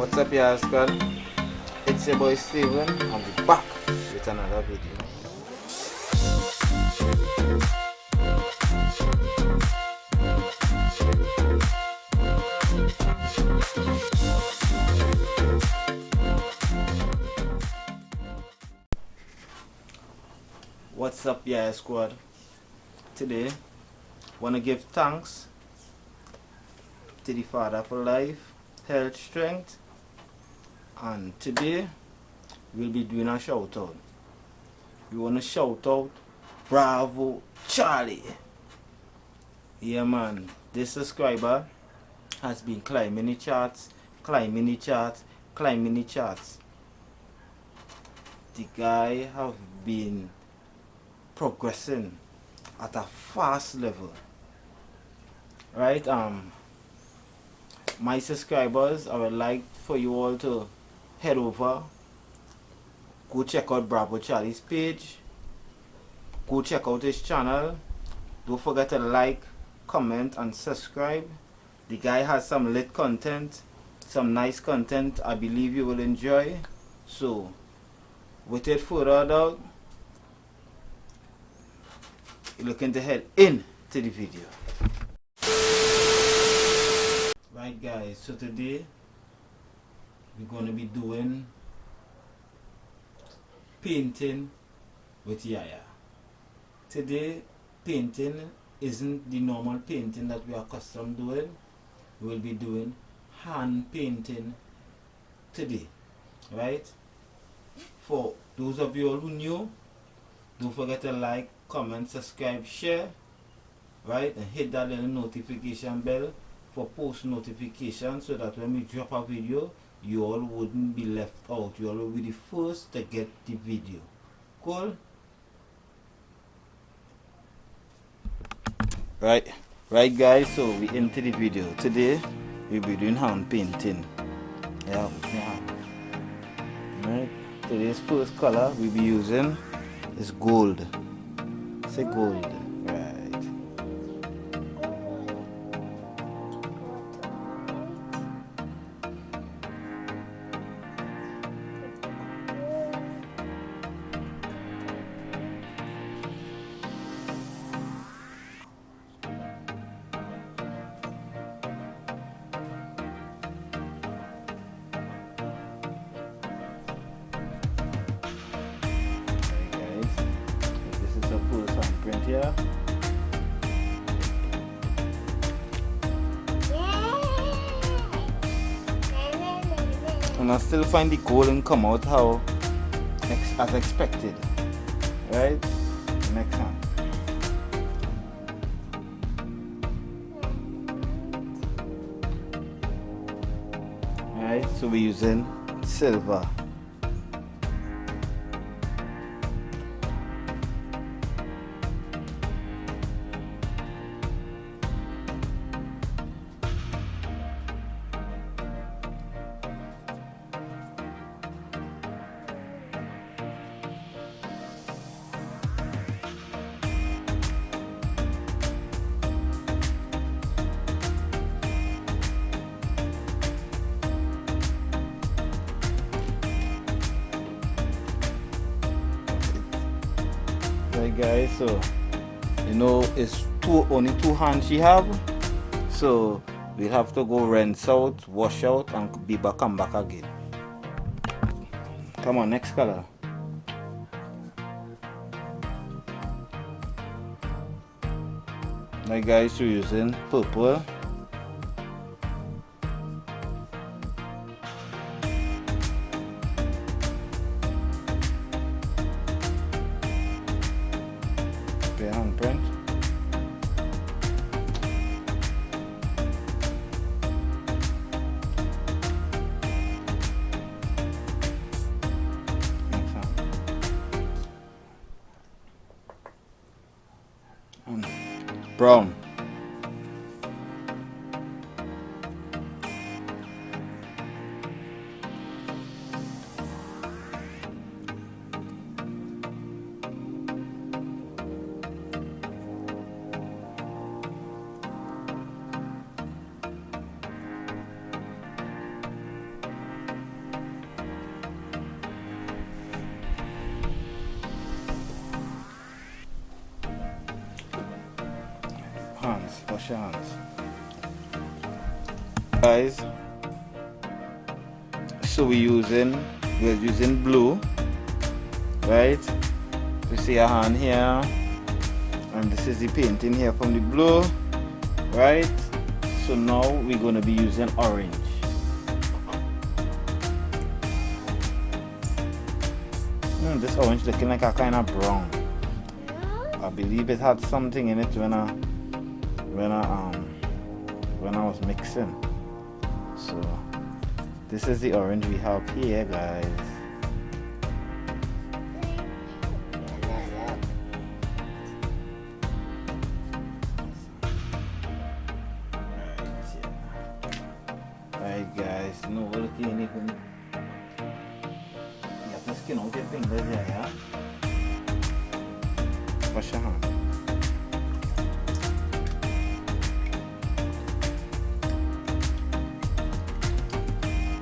What's up y'all squad? It's your boy Steven I'll be back with another video. What's up y'all squad? Today wanna give thanks to the Father for life, health, strength and today we'll be doing a shout out. We wanna shout out Bravo Charlie. Yeah man, this subscriber has been climbing the charts, climbing the charts, climbing the charts. The guy have been progressing at a fast level. Right, um my subscribers, I would like for you all to head over, go check out Bravo Charlie's page, go check out his channel, don't forget to like, comment and subscribe. The guy has some lit content, some nice content I believe you will enjoy. So, without further ado, looking to head into the video. Right guys, so today we're going to be doing painting with Yaya. Today painting isn't the normal painting that we are accustomed doing. We'll be doing hand painting today. Right? For those of you all who new, don't forget to like, comment, subscribe, share. Right? And hit that little notification bell for post notification so that when we drop a video you all wouldn't be left out. You all will be the first to get the video. Cool? Right. Right guys so we into the video. Today we'll be doing hand painting. Yeah yeah. Right. Today's first color we'll be using is gold. Say gold here. And I still find the golden come out how as expected. Right? Next one. Alright, so we're using silver. Right guys so you know it's two only two hands she have. So we'll have to go rinse out wash out and be back and back again. Come on next color. Right guys we're using purple Oh, brown wash your hands guys. So we're using we're using blue. Right? You see a hand here. And this is the painting here from the blue. Right? So now we're going to be using orange. Mm, this orange looking like a kind of brown. I believe it had something in it when I when I um when I was mixing. So this is the orange we have here guys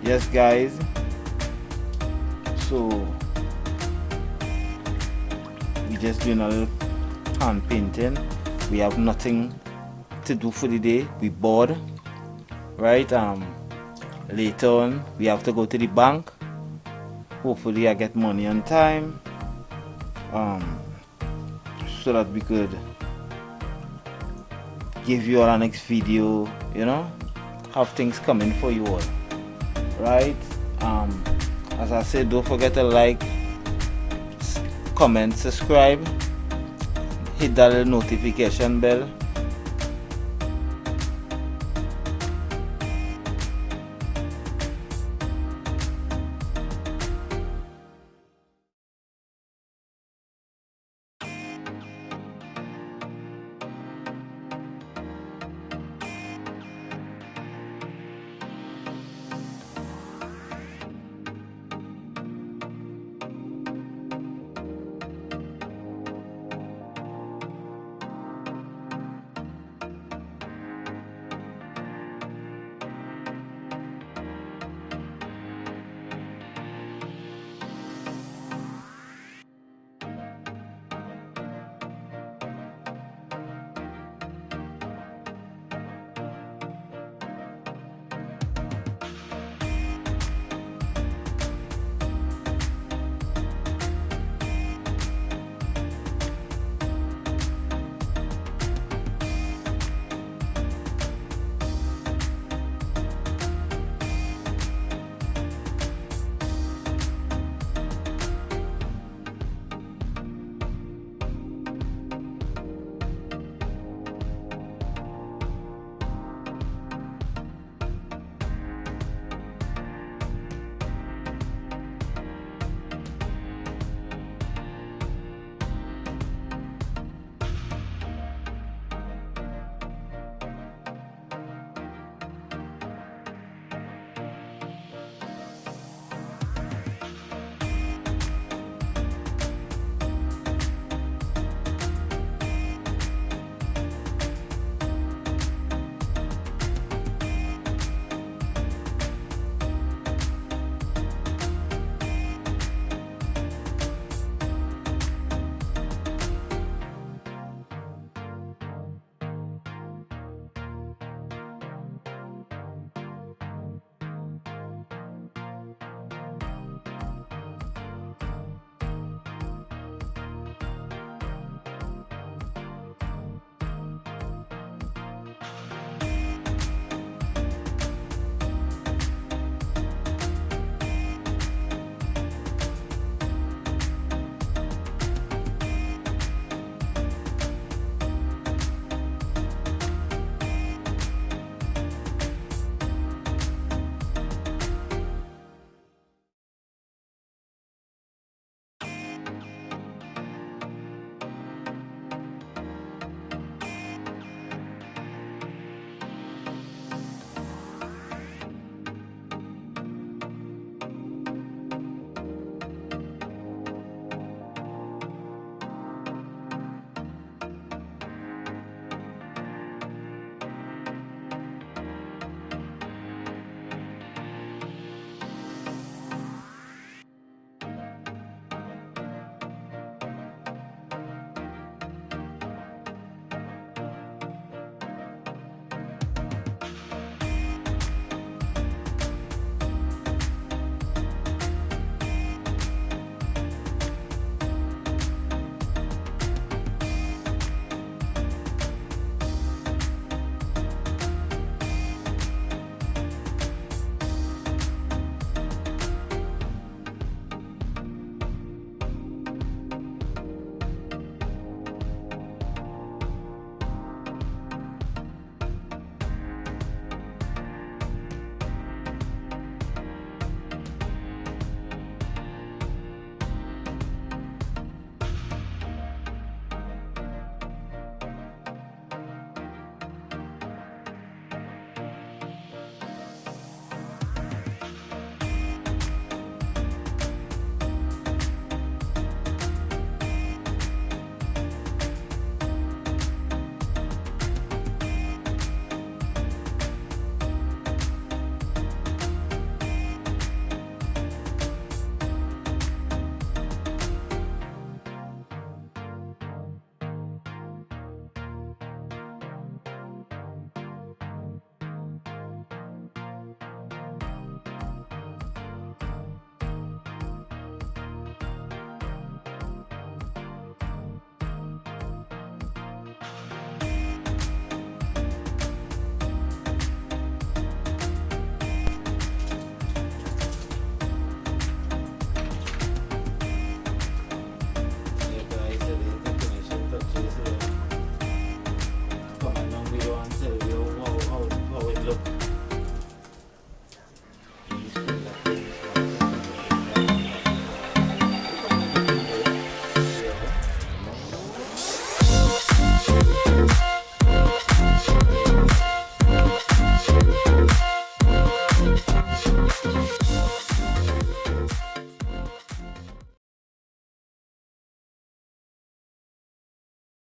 Yes guys. So we're just doing a little hand painting. We have nothing to do for the day. We bored. Right? Um later on we have to go to the bank hopefully I get money on time um, so that we could give you all our next video you know have things coming for you all right? Um, as I said don't forget to like comment subscribe hit that notification bell